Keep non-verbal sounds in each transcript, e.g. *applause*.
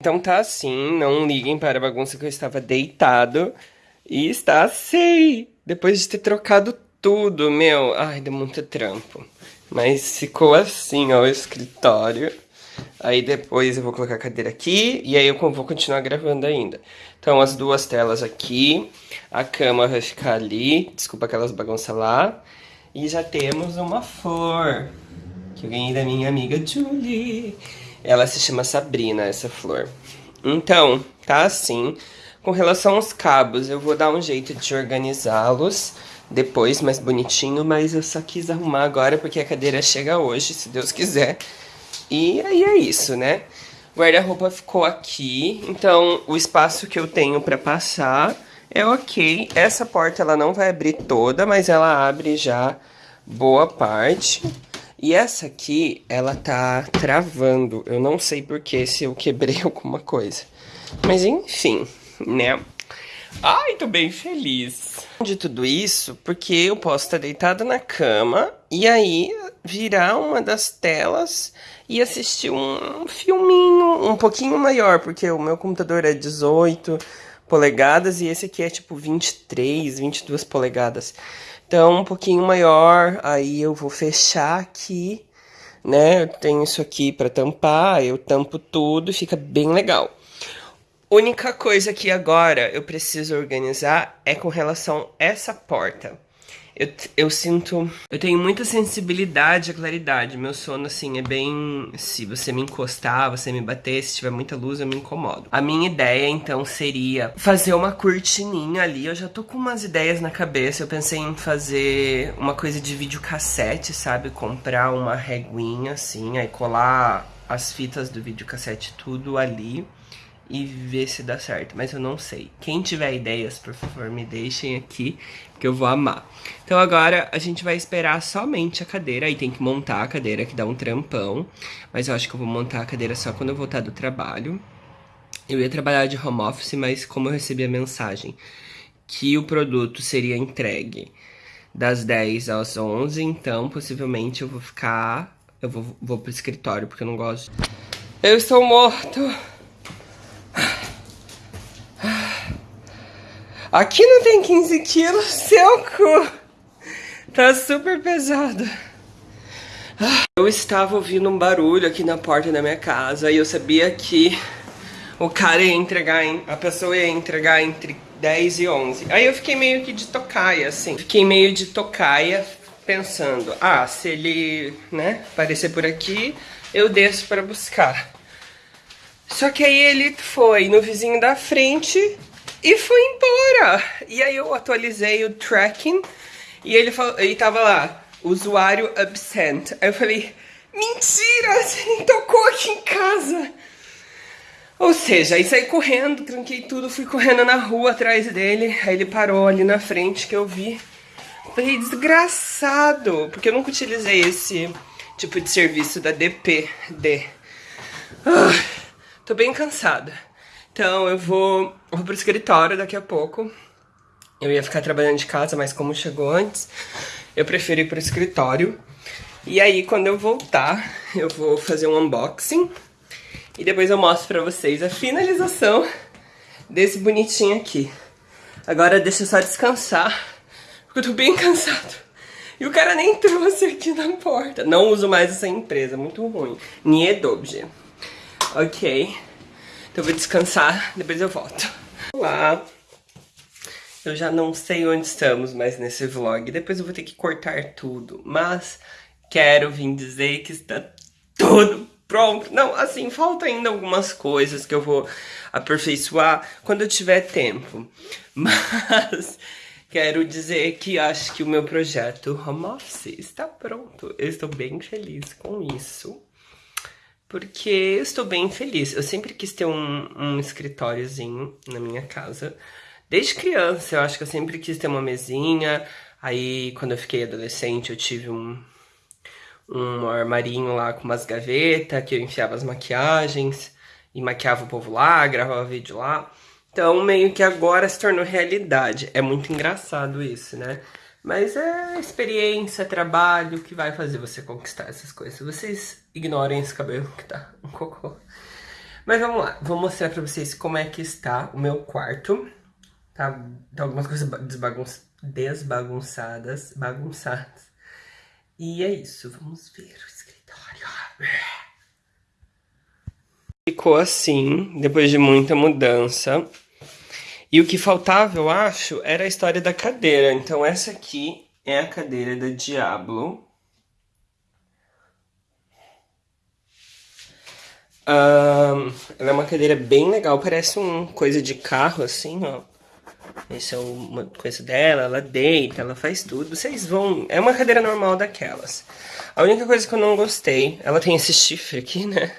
Então tá assim, não liguem para a bagunça que eu estava deitado. E está assim, depois de ter trocado tudo, meu. Ai, deu muito trampo. Mas ficou assim, ó, o escritório. Aí depois eu vou colocar a cadeira aqui e aí eu vou continuar gravando ainda. Então as duas telas aqui, a cama vai ficar ali, desculpa aquelas bagunças lá. E já temos uma flor, que eu ganhei da minha amiga Julie. Ela se chama Sabrina, essa flor. Então, tá assim. Com relação aos cabos, eu vou dar um jeito de organizá-los depois, mais bonitinho, mas eu só quis arrumar agora porque a cadeira chega hoje, se Deus quiser. E aí é isso, né? Guarda-roupa ficou aqui, então o espaço que eu tenho para passar é ok. Essa porta ela não vai abrir toda, mas ela abre já boa parte. E essa aqui, ela tá travando. Eu não sei porquê, se eu quebrei *laughs* alguma coisa. Mas enfim, né? Ai, tô bem feliz. De tudo isso, porque eu posso estar deitada na cama e aí virar uma das telas e assistir um filminho um pouquinho maior, porque o meu computador é 18 polegadas e esse aqui é tipo 23, 22 polegadas. Então, um pouquinho maior, aí eu vou fechar aqui, né? Eu tenho isso aqui para tampar, eu tampo tudo, fica bem legal. Única coisa que agora eu preciso organizar é com relação a essa porta. Eu, eu sinto... Eu tenho muita sensibilidade à claridade. Meu sono, assim, é bem... Se você me encostar, você me bater, se tiver muita luz, eu me incomodo. A minha ideia, então, seria fazer uma cortininha ali. Eu já tô com umas ideias na cabeça. Eu pensei em fazer uma coisa de videocassete, sabe? Comprar uma reguinha, assim, aí colar as fitas do videocassete tudo ali e ver se dá certo, mas eu não sei. Quem tiver ideias, por favor, me deixem aqui, que eu vou amar. Então agora a gente vai esperar somente a cadeira, aí tem que montar a cadeira, que dá um trampão, mas eu acho que eu vou montar a cadeira só quando eu voltar do trabalho. Eu ia trabalhar de home office, mas como eu recebi a mensagem que o produto seria entregue das 10 às 11, então possivelmente eu vou ficar... Eu vou, vou pro escritório, porque eu não gosto... Eu estou morto! Aqui não tem 15 quilos, seu cu. Tá super pesado. Eu estava ouvindo um barulho aqui na porta da minha casa e eu sabia que o cara ia entregar, a pessoa ia entregar entre 10 e 11. Aí eu fiquei meio que de tocaia, assim. Fiquei meio de tocaia pensando, ah, se ele, né, aparecer por aqui, eu desço para buscar. Só que aí ele foi no vizinho da frente e foi embora. E aí eu atualizei o tracking e ele, falou, ele tava lá, usuário absent. Aí eu falei, mentira, *laughs* você nem tocou aqui em casa. Ou seja, aí saí correndo, tranquei tudo, fui correndo na rua atrás dele. Aí ele parou ali na frente que eu vi. Falei, desgraçado, porque eu nunca utilizei esse tipo de serviço da DPD. Ah, tô bem cansada. Então eu vou, vou pro escritório daqui a pouco. Eu ia ficar trabalhando de casa, mas como chegou antes, eu preferi ir pro escritório. E aí, quando eu voltar, eu vou fazer um unboxing. E depois eu mostro pra vocês a finalização desse bonitinho aqui. Agora deixa eu só descansar, porque eu tô bem *laughs* cansado. E o cara nem trouxe aqui na porta. Não uso mais essa empresa, muito ruim. Niedobje. Ok. Então eu vou descansar, depois eu volto. Olá! Eu já não sei onde estamos mais nesse vlog, depois eu vou ter que cortar tudo, mas quero vir dizer que está tudo pronto. Não, assim, falta ainda algumas coisas que eu vou aperfeiçoar quando eu tiver tempo. *laughs* Mas quero dizer que acho que o meu projeto Home Office está pronto. Eu estou bem feliz com isso porque eu estou bem feliz. Eu sempre quis ter um, um escritóriozinho na minha casa. Desde criança, eu acho que eu sempre quis ter uma mesinha. Aí, quando eu fiquei adolescente, eu tive um, um armarinho lá com umas gavetas, que eu enfiava as maquiagens e maquiava o povo lá, gravava vídeo lá. Então, meio que agora se tornou realidade. É muito engraçado isso, né? Mas é experiência, trabalho que vai fazer você conquistar essas coisas. Vocês ignorem esse cabelo que tá um cocô. Mas vamos lá, vou mostrar pra vocês como é que está o meu quarto. Tá, tá algumas coisas desbagun desbagunçadas, bagunçadas. E é isso, vamos ver o escritório. Ficou assim, depois de muita mudança. E o que faltava, eu acho, era a história da cadeira. Então essa aqui é a cadeira da Diablo. Um, ela é uma cadeira bem legal, parece um coisa de carro, assim, ó. Essa é uma coisa dela, ela deita, ela faz tudo. Vocês vão... É uma cadeira normal daquelas. A única coisa que eu não gostei, ela tem esse chifre aqui, né?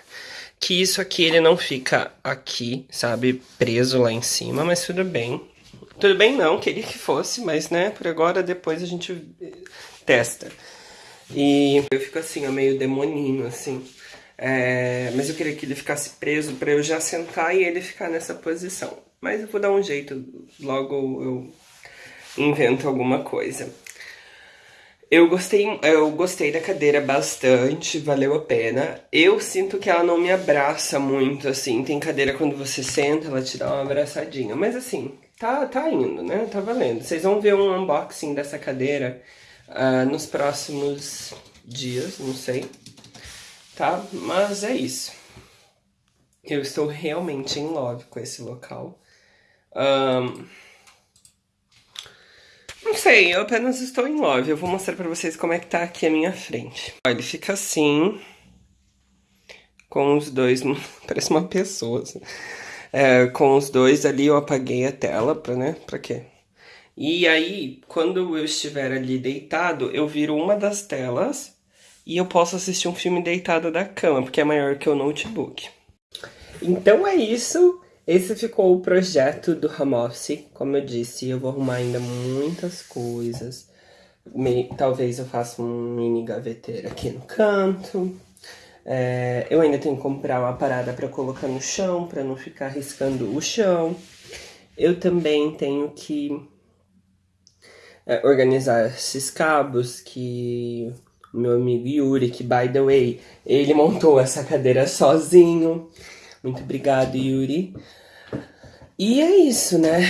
Que isso aqui, ele não fica aqui, sabe? Preso lá em cima, mas tudo bem. Tudo bem não, queria que fosse, mas né, por agora, depois a gente testa. E eu fico assim, ó, meio demoninho, assim. É, mas eu queria que ele ficasse preso para eu já sentar e ele ficar nessa posição. Mas eu vou dar um jeito, logo eu invento alguma coisa. Eu gostei, eu gostei da cadeira bastante, valeu a pena. Eu sinto que ela não me abraça muito, assim. Tem cadeira quando você senta, ela te dá uma abraçadinha. Mas assim, tá, tá indo, né? Tá valendo. Vocês vão ver um unboxing dessa cadeira uh, nos próximos dias, não sei tá? Mas é isso. Eu estou realmente em love com esse local. Um, sei, eu apenas estou em love. Eu vou mostrar pra vocês como é que tá aqui a minha frente. Ele fica assim, com os dois, *laughs* parece uma pessoa. Assim. É, com os dois ali eu apaguei a tela, pra, né, pra quê? E aí, quando eu estiver ali deitado, eu viro uma das telas e eu posso assistir um filme deitado da cama, porque é maior que o notebook. Então é isso. Esse ficou o projeto do home office. Como eu disse, eu vou arrumar ainda muitas coisas. Me, talvez eu faça um mini gaveteiro aqui no canto. É, eu ainda tenho que comprar uma parada para colocar no chão, para não ficar riscando o chão. Eu também tenho que é, organizar esses cabos que o meu amigo Yuri, que, by the way, ele montou essa cadeira sozinho. Muito obrigado, Yuri. E é isso, né?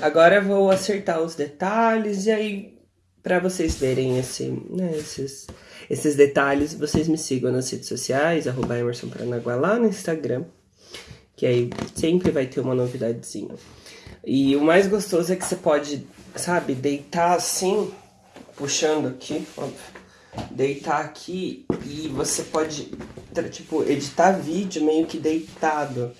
Agora eu vou acertar os detalhes e aí, para vocês verem esse, né, esses, esses detalhes, vocês me sigam nas redes sociais, arroba Emerson Paranaguá lá no Instagram, que aí sempre vai ter uma novidadezinha. E o mais gostoso é que você pode, sabe, deitar assim, puxando aqui, óbvio deitar aqui e você pode, tipo, editar vídeo meio que deitado.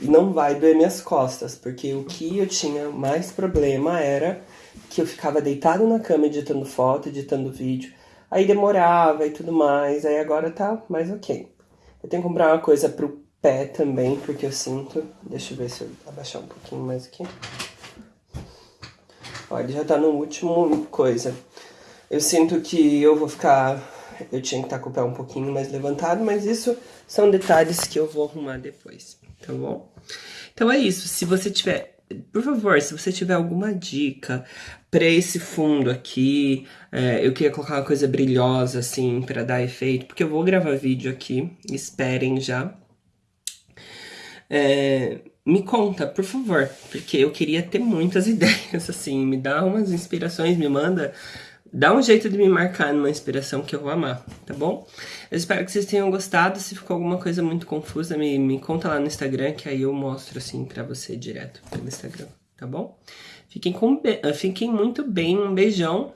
E não vai doer minhas costas, porque o que eu tinha mais problema era que eu ficava deitado na cama editando foto, editando vídeo. Aí demorava e tudo mais, aí agora tá mais ok. Eu tenho que comprar uma coisa pro pé também, porque eu sinto... Deixa eu ver se eu abaixar um pouquinho mais aqui. Olha, já tá no último coisa. Eu sinto que eu vou ficar... Eu tinha que estar com o pé um pouquinho mais levantado, mas isso são detalhes que eu vou arrumar depois, tá bom? Então é isso, se você tiver... Por favor, se você tiver alguma dica para esse fundo aqui, é, eu queria colocar uma coisa brilhosa, assim, para dar efeito, porque eu vou gravar vídeo aqui, esperem já. É, me conta, por favor, porque eu queria ter muitas *laughs* ideias, assim, me dá umas inspirações, me manda Dá um jeito de me marcar numa inspiração que eu vou amar, tá bom? Eu espero que vocês tenham gostado. Se ficou alguma coisa muito confusa, me, me conta lá no Instagram, que aí eu mostro assim pra você direto pelo Instagram, tá bom? Fiquem, com, fiquem muito bem, um beijão